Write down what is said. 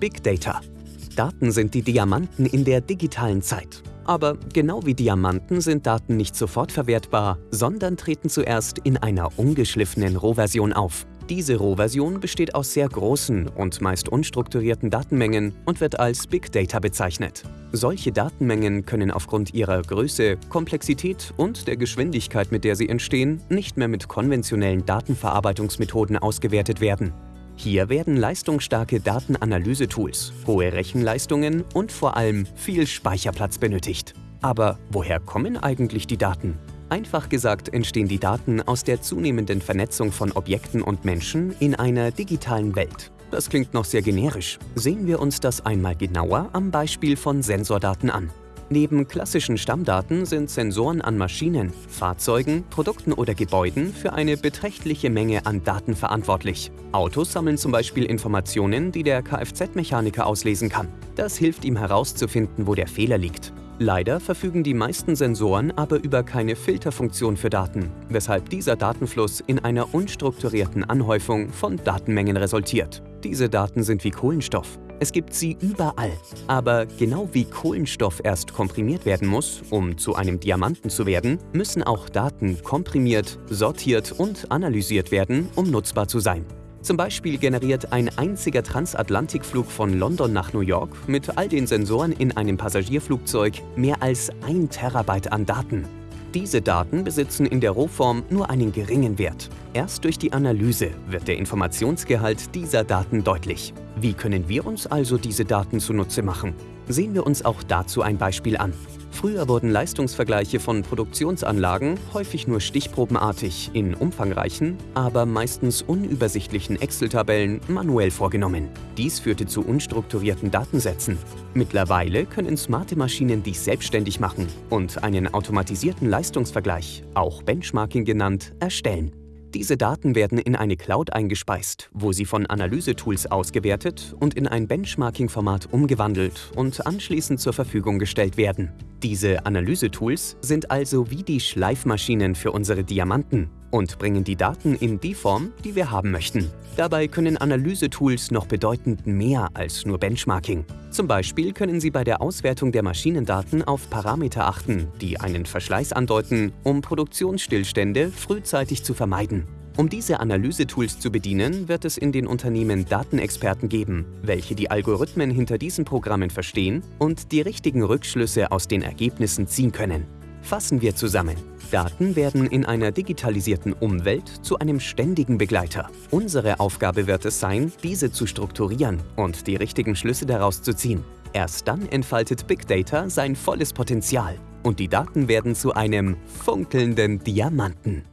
Big Data. Daten sind die Diamanten in der digitalen Zeit. Aber genau wie Diamanten sind Daten nicht sofort verwertbar, sondern treten zuerst in einer ungeschliffenen Rohversion auf. Diese Rohversion besteht aus sehr großen und meist unstrukturierten Datenmengen und wird als Big Data bezeichnet. Solche Datenmengen können aufgrund ihrer Größe, Komplexität und der Geschwindigkeit, mit der sie entstehen, nicht mehr mit konventionellen Datenverarbeitungsmethoden ausgewertet werden. Hier werden leistungsstarke Datenanalyse-Tools, hohe Rechenleistungen und vor allem viel Speicherplatz benötigt. Aber woher kommen eigentlich die Daten? Einfach gesagt entstehen die Daten aus der zunehmenden Vernetzung von Objekten und Menschen in einer digitalen Welt. Das klingt noch sehr generisch. Sehen wir uns das einmal genauer am Beispiel von Sensordaten an. Neben klassischen Stammdaten sind Sensoren an Maschinen, Fahrzeugen, Produkten oder Gebäuden für eine beträchtliche Menge an Daten verantwortlich. Autos sammeln zum Beispiel Informationen, die der Kfz-Mechaniker auslesen kann. Das hilft ihm herauszufinden, wo der Fehler liegt. Leider verfügen die meisten Sensoren aber über keine Filterfunktion für Daten, weshalb dieser Datenfluss in einer unstrukturierten Anhäufung von Datenmengen resultiert. Diese Daten sind wie Kohlenstoff. Es gibt sie überall. Aber genau wie Kohlenstoff erst komprimiert werden muss, um zu einem Diamanten zu werden, müssen auch Daten komprimiert, sortiert und analysiert werden, um nutzbar zu sein. Zum Beispiel generiert ein einziger Transatlantikflug von London nach New York mit all den Sensoren in einem Passagierflugzeug mehr als ein Terabyte an Daten. Diese Daten besitzen in der Rohform nur einen geringen Wert. Erst durch die Analyse wird der Informationsgehalt dieser Daten deutlich. Wie können wir uns also diese Daten zunutze machen? Sehen wir uns auch dazu ein Beispiel an. Früher wurden Leistungsvergleiche von Produktionsanlagen häufig nur stichprobenartig in umfangreichen, aber meistens unübersichtlichen Excel-Tabellen manuell vorgenommen. Dies führte zu unstrukturierten Datensätzen. Mittlerweile können smarte Maschinen dies selbstständig machen und einen automatisierten Leistungsvergleich, auch Benchmarking genannt, erstellen. Diese Daten werden in eine Cloud eingespeist, wo sie von Analysetools ausgewertet und in ein Benchmarking-Format umgewandelt und anschließend zur Verfügung gestellt werden. Diese Analysetools sind also wie die Schleifmaschinen für unsere Diamanten und bringen die Daten in die Form, die wir haben möchten. Dabei können Analysetools noch bedeutend mehr als nur Benchmarking. Zum Beispiel können Sie bei der Auswertung der Maschinendaten auf Parameter achten, die einen Verschleiß andeuten, um Produktionsstillstände frühzeitig zu vermeiden. Um diese Analysetools zu bedienen, wird es in den Unternehmen Datenexperten geben, welche die Algorithmen hinter diesen Programmen verstehen und die richtigen Rückschlüsse aus den Ergebnissen ziehen können. Fassen wir zusammen. Daten werden in einer digitalisierten Umwelt zu einem ständigen Begleiter. Unsere Aufgabe wird es sein, diese zu strukturieren und die richtigen Schlüsse daraus zu ziehen. Erst dann entfaltet Big Data sein volles Potenzial und die Daten werden zu einem funkelnden Diamanten.